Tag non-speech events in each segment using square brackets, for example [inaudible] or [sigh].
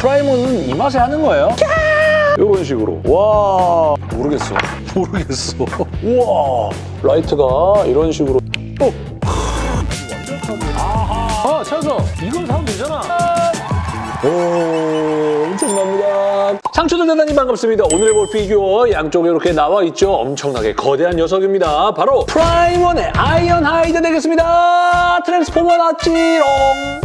Prime 1은 이 맛에 하는 거예요. 이런 식으로. 와 모르겠어. [laughs] 모르겠어. 우와 라이트가 이런 식으로. 어. 아하. 아 찾았어. 이걸 사면 되잖아. 오, 엄청납니다. 상추들 대단히 반갑습니다. 오늘의 볼 피규어 양쪽에 이렇게 나와 있죠. 엄청나게 거대한 녀석입니다. 바로 Prime 1의 Ironhide 되겠습니다. Transformer 나지롱.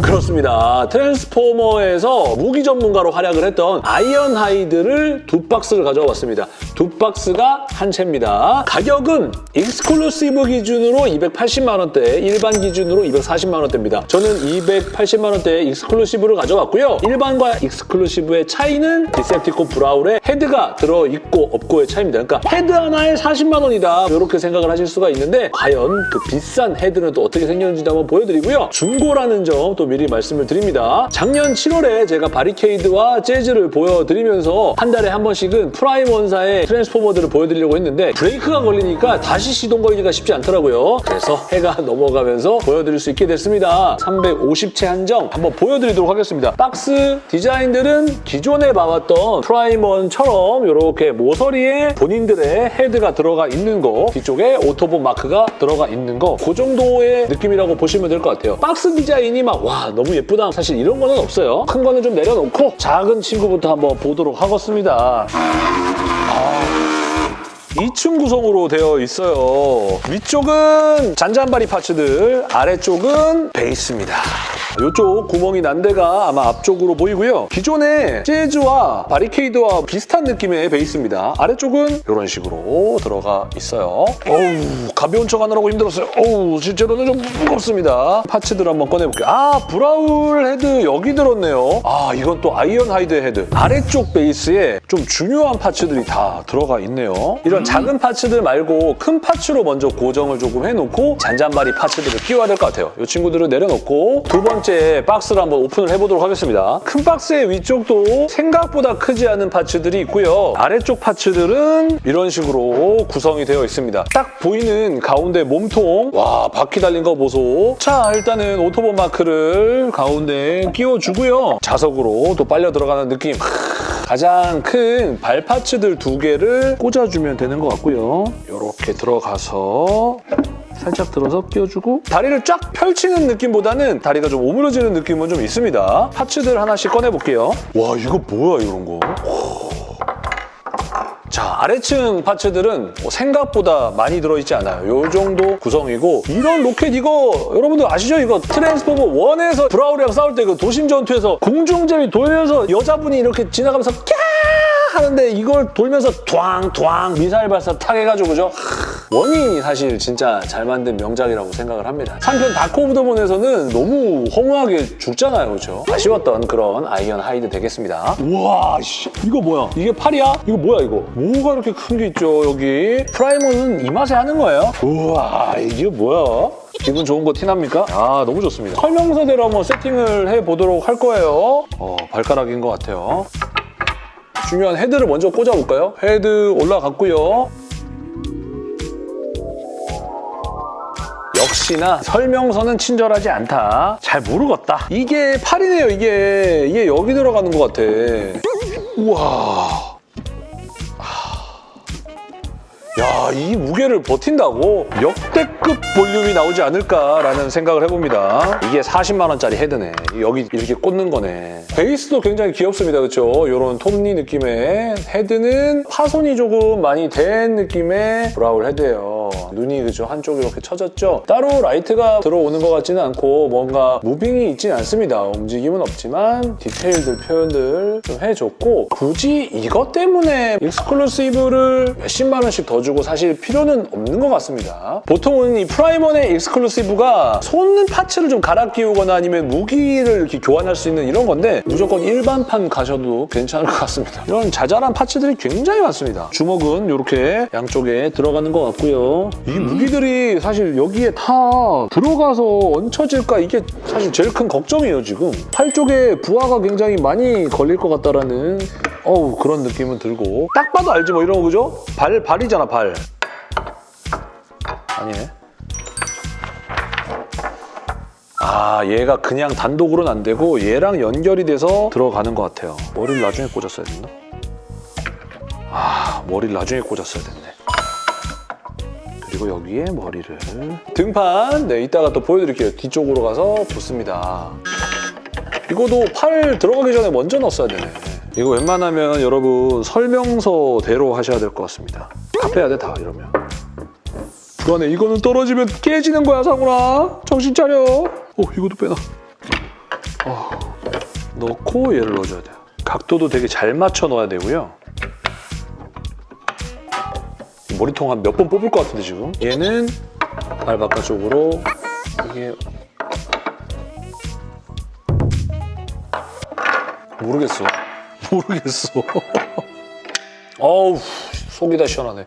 그렇습니다. Transformer에서 무기 전문가로 활약을 했던 Ironhide를 두 박스를 가져와 봤습니다. 두 박스가 한 체입니다. 가격은 exclusive 기준으로 280만 원대, 일반 기준으로 240만 원대입니다. 저는 280만 원대 exclusive를 가져왔고요. 일반과 exclusive의 차이는 Decepticon Brawl에 헤드가 들어있고 없고의 차이입니다. 그러니까 헤드 하나에 40만 원이다 이렇게 생각을 하실 수가 있는데 과연 그 비싼 헤드는 또 어떻게 생겼는지도 한번 보여드리고요. 중고라는 점 또 미리 말씀을 드립니다. 작년 7월에 제가 Barricade와 Jazz를 보여드리면서 한 달에 한 번씩은 Prime 1사의 Transformer들을 보여드리려고 했는데 브레이크가 걸리니까 다시 시동 걸기가 쉽지 않더라고요. 그래서 해가 [laughs] 넘어가면서 보여드릴 수 있게 됐습니다. 350체 한정 한번 보여드리도록 하겠습니다. 박스 디자인들은 기존에 봐왔던 Prime 1처럼 이렇게 모서리에 본인들의 헤드가 들어가 있는 거 뒤쪽에 Autobot 마크가 들어가 있는 거 그 정도의 느낌이라고 보시면 될 것 같아요. 박스 디자인이 막 와 너무 예쁘다 사실 이런 거는 없어요. 큰 거는 좀 내려놓고 작은 친구부터 한번 보도록 하겠습니다. 2층 구성으로 되어 있어요. 위쪽은 잔잔바리 parts들, 아래쪽은 베이스입니다. 이쪽 구멍이 난 데가 아마 앞쪽으로 보이고요. 기존의 Jazz와 Barricade와 비슷한 느낌의 베이스입니다. 아래쪽은 이런 식으로 들어가 있어요. 어우, 가벼운 척 하느라고 힘들었어요. 어우, 실제로는 좀 무겁습니다. parts들 한번 꺼내볼게요. 아, Brawl 헤드 여기 들었네요. 아, 이건 또 Ironhide 헤드. 아래쪽 베이스에 좀 중요한 parts들이 다 들어가 있네요. 이런 작은 parts들 말고 큰 parts로 먼저 고정을 조금 해놓고 잔잔바리 parts들을 끼워야 될 것 같아요. 이 친구들을 내려놓고 두 번째 박스를 한번 오픈을 해보도록 하겠습니다. 큰 박스의 위쪽도 생각보다 크지 않은 파츠들이 있고요. 아래쪽 파츠들은 이런 식으로 구성이 되어 있습니다. 딱 보이는 가운데 몸통 와 바퀴 달린 거 보소. 자 일단은 오토본 마크를 가운데 끼워주고요. 자석으로 또 빨려 들어가는 느낌. 가장 큰 발파츠들 두 개를 꽂아주면 되는 것 같고요. 이렇게 들어가서 살짝 들어서 끼워주고 다리를 쫙 펼치는 느낌보다는 다리가 좀 오므려지는 느낌은 좀 있습니다. 파츠들 하나씩 꺼내볼게요. 와 이거 뭐야 이런 거. 자, 아래층 parts들은 뭐 생각보다 많이 들어있지 않아요. 이 정도 구성이고 이런 로켓 이거 여러분들 아시죠? 이거 Transformer 1에서 Brawl이랑 싸울 때 그 도심 전투에서 공중제비 돌면서 여자분이 이렇게 지나가면서 캬 하는데 이걸 돌면서 꽝꽝 미사일 발사 탁 해가지고 그죠? one이 사실 진짜 잘 만든 명작이라고 생각을 합니다. 3편 Dark of the Moon에서는 너무 허무하게 죽잖아요, 그렇죠? 아쉬웠던 그런 Ironhide 되겠습니다. 우와, 씨, 이거 뭐야? 이게 팔이야? 이거 뭐야, 이거? 뭐가 이렇게 큰 게 있죠, 여기? Prime 1은 이 맛에 하는 거예요? 우와, 이게 뭐야? 기분 좋은 거 티납니까? 아, 너무 좋습니다. 설명서대로 한번 세팅을 해보도록 할 거예요. 어, 발가락인 것 같아요. 중요한 헤드를 먼저 꽂아볼까요? 헤드 올라갔고요. 역시나 설명서는 친절하지 않다. 잘 모르겠다. 이게 팔이네요, 이게. 이게 여기 들어가는 것 같아. 우와. 야, 이 무게를 버틴다고 역대급 볼륨이 나오지 않을까라는 생각을 해봅니다. 이게 40만 원짜리 헤드네. 여기 이렇게 꽂는 거네. 베이스도 굉장히 귀엽습니다, 그렇죠? 이런 톱니 느낌의 헤드는 파손이 조금 많이 된 느낌의 브롤 헤드예요. 눈이 그죠 한쪽 이렇게 쳐졌죠? 따로 라이트가 들어오는 것 같지는 않고 뭔가 moving이 있진 않습니다. 움직임은 없지만 디테일들 표현들 좀 해줬고 굳이 이것 때문에 exclusive를 몇십만 원씩 더 주고 사실 필요는 없는 것 같습니다. 보통은 이 프라임원의 exclusive가 솟는 parts를 좀 갈아 끼우거나 아니면 무기를 이렇게 교환할 수 있는 이런 건데 무조건 일반판 가셔도 괜찮을 것 같습니다. 이런 자잘한 파츠들이 굉장히 많습니다. 주먹은 이렇게 양쪽에 들어가는 것 같고 요. 이 무기들이 사실 여기에 다 들어가서 얹혀질까 이게 사실 제일 큰 걱정이에요 지금. 팔 쪽에 부하가 굉장히 많이 걸릴 것 같다라는 어우 그런 느낌은 들고 딱 봐도 알지 뭐 이런 거 그죠? 발, 발이잖아 발. 아니네. 아 얘가 그냥 단독으로는 안 되고 얘랑 연결이 돼서 들어가는 것 같아요. 머리를 나중에 꽂았어야 됐나? 아 머리를 나중에 꽂았어야 됐네. 그리고 여기에 머리를 등판 네 이따가 또 보여드릴게요. 뒤쪽으로 가서 붙습니다. 이거도 팔 들어가기 전에 먼저 넣었어야 되네. 이거 웬만하면 여러분 설명서대로 하셔야 될 것 같습니다. 다 빼야 돼 다 이러면. 불안해. 이거는 떨어지면 깨지는 거야 상훈아. 정신 차려. 오 이것도 빼놔. 어, 넣고 얘를 넣어줘야 돼요. 각도도 되게 잘 맞춰 넣어야 되고요. 머리통 한 몇 번 뽑을 것 같은데 지금. 얘는 발 바깥쪽으로 이게 모르겠어. [laughs] 모르겠어. [laughs] 어우 속이 다 시원하네.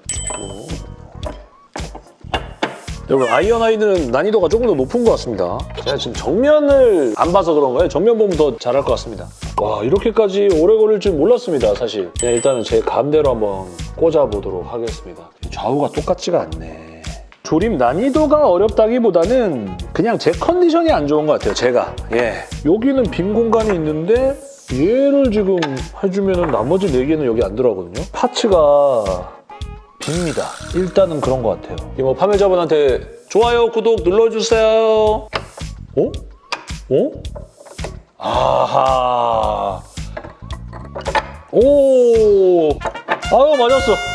여러분 아이언하이드는 난이도가 조금 더 높은 것 같습니다. 제가 지금 정면을 안 봐서 그런가요? 정면 보면 더 잘할 것 같습니다. 와 이렇게까지 오래 걸릴 줄 몰랐습니다 사실. 그냥 일단은 제 감대로 한번 꽂아보도록 하겠습니다. 좌우가 똑같지가 않네. 조립 난이도가 어렵다기보다는 그냥 제 컨디션이 안 좋은 것 같아요, 제가. 예. 여기는 빈 공간이 있는데 얘를 지금 해주면 나머지 4개는 여기 안 들어가거든요. parts가 빕니다. 일단은 그런 것 같아요. 이뭐 판매자분한테 좋아요, 구독 눌러주세요. 어? 어? 아하. 오. 아유, 맞았어.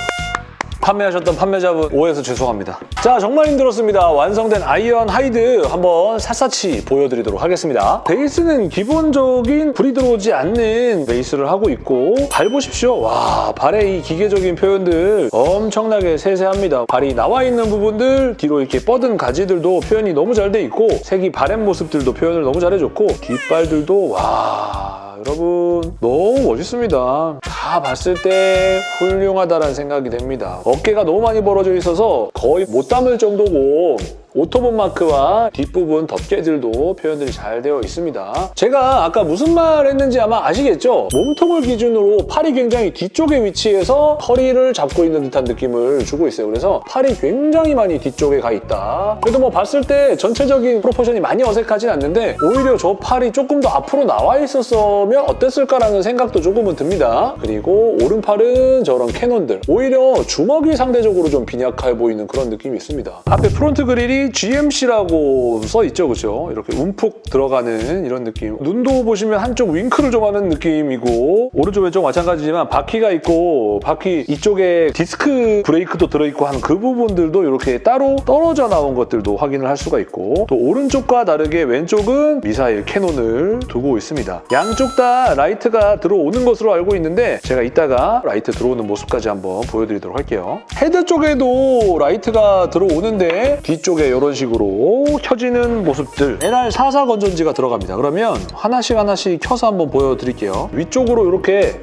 판매하셨던 판매자분 오해해서 죄송합니다. 자, 정말 힘들었습니다. 완성된 아이언 하이드 한번 샅샅이 보여드리도록 하겠습니다. 베이스는 기본적인 불이 들어오지 않는 베이스를 하고 있고 발 보십시오. 와, 발의 이 기계적인 표현들 엄청나게 세세합니다. 발이 나와 있는 부분들, 뒤로 이렇게 뻗은 가지들도 표현이 너무 잘 돼 있고 색이 바랜 모습들도 표현을 너무 잘해줬고 뒷발들도 와... 여러분 너무 멋있습니다. 다 봤을 때 훌륭하다는 생각이 됩니다. 어깨가 너무 많이 벌어져 있어서 거의 못 담을 정도고 오토봇 마크와 뒷부분 덮개들도 표현들이 잘 되어 있습니다. 제가 아까 무슨 말 했는지 아마 아시겠죠? 몸통을 기준으로 팔이 굉장히 뒤쪽에 위치해서 허리를 잡고 있는 듯한 느낌을 주고 있어요. 그래서 팔이 굉장히 많이 뒤쪽에 가 있다. 그래도 뭐 봤을 때 전체적인 proportion이 많이 어색하진 않는데 오히려 저 팔이 조금 더 앞으로 나와 있었으면 어땠을까라는 생각도 조금은 듭니다. 그리고 오른팔은 저런 cannon들. 오히려 주먹이 상대적으로 좀 빈약해 보이는 그런 느낌이 있습니다. 앞에 front grille이 GMC라고 써 있죠, 그죠? 이렇게 움푹 들어가는 이런 느낌. 눈도 보시면 한쪽 윙크를 좀 하는 느낌이고 오른쪽 왼쪽 마찬가지지만 바퀴가 있고 바퀴 이쪽에 디스크 브레이크도 들어있고 하는 그 부분들도 이렇게 따로 떨어져 나온 것들도 확인을 할 수가 있고 또 오른쪽과 다르게 왼쪽은 미사일 cannon을 두고 있습니다. 양쪽 다 라이트가 들어오는 것으로 알고 있는데 제가 이따가 라이트 들어오는 모습까지 한번 보여드리도록 할게요. 헤드 쪽에도 라이트가 들어오는데 뒤쪽에 이런 식으로 켜지는 모습들 LR44 건전지가 들어갑니다. 그러면 하나씩 하나씩 켜서 한번 보여드릴게요. 위쪽으로 이렇게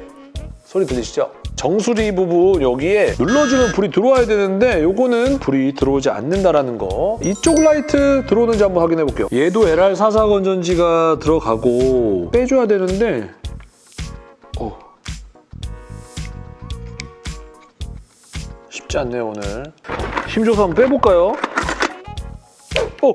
소리 들리시죠? 정수리 부분 여기에 눌러주면 불이 들어와야 되는데 요거는 불이 들어오지 않는다라는 거. 이쪽 라이트 들어오는지 한번 확인해 볼게요. 얘도 LR44 건전지가 들어가고 빼줘야 되는데 어. 쉽지 않네요 오늘. 힘줘서 한번 빼볼까요? 어!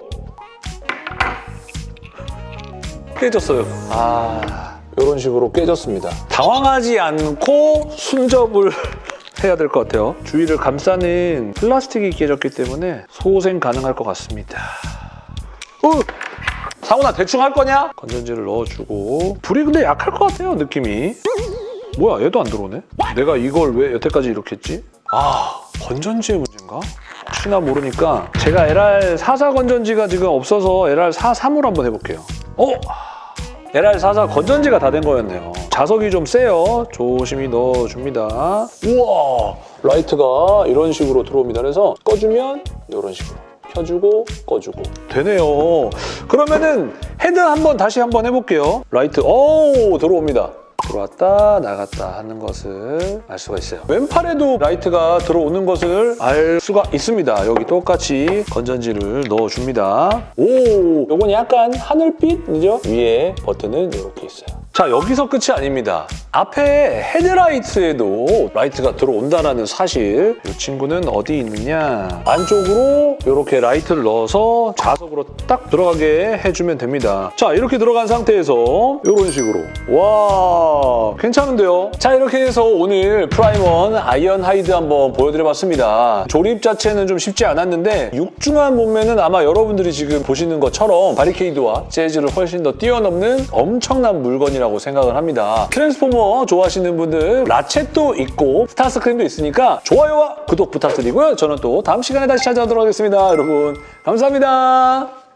깨졌어요. 아, 이런 식으로 깨졌습니다. 당황하지 않고 순접을 [laughs] 해야 될 것 같아요. 주위를 감싸는 플라스틱이 깨졌기 때문에 소생 가능할 것 같습니다. 어! 상훈아 대충 할 거냐? 건전지를 넣어주고 불이 근데 약할 것 같아요, 느낌이. 뭐야, 얘도 안 들어오네? 내가 이걸 왜 여태까지 이렇게 했지? 아, 건전지의 문제인가? 혹시나 모르니까 제가 LR44 건전지가 지금 없어서 LR43으로 한번 해볼게요. 어? LR44 건전지가 다 된 거였네요. 자석이 좀 세요. 조심히 넣어줍니다. 우와! 라이트가 이런 식으로 들어옵니다. 그래서 꺼주면 이런 식으로. 켜주고 꺼주고 되네요. 그러면은 헤드 한번 다시 한번 해볼게요. 라이트 오 들어옵니다. 들어왔다 나갔다 하는 것을 알 수가 있어요. 왼팔에도 라이트가 들어오는 것을 알 수가 있습니다. 여기 똑같이 건전지를 넣어줍니다. 오, 요건 약간 하늘빛이죠? 위에 버튼은 이렇게 있어요. 자, 여기서 끝이 아닙니다. 앞에 헤드라이트에도 라이트가 들어온다는 사실. 이 친구는 어디 있느냐. 안쪽으로 이렇게 라이트를 넣어서 자석으로 딱 들어가게 해주면 됩니다. 자, 이렇게 들어간 상태에서 이런 식으로. 와, 괜찮은데요? 자, 이렇게 해서 오늘 프라임원 아이언 하이드 한번 보여드려봤습니다. 조립 자체는 좀 쉽지 않았는데 육중한 몸매는 아마 여러분들이 지금 보시는 것처럼 바리케이드와 재즈를 훨씬 더 뛰어넘는 엄청난 물건이라고 생각을 합니다. 트랜스포머 좋아하시는 분들 라쳇도 있고 스타스크림도 있으니까 좋아요와 구독 부탁드리고요. 저는 또 다음 시간에 다시 찾아오도록 하겠습니다. 여러분 감사합니다.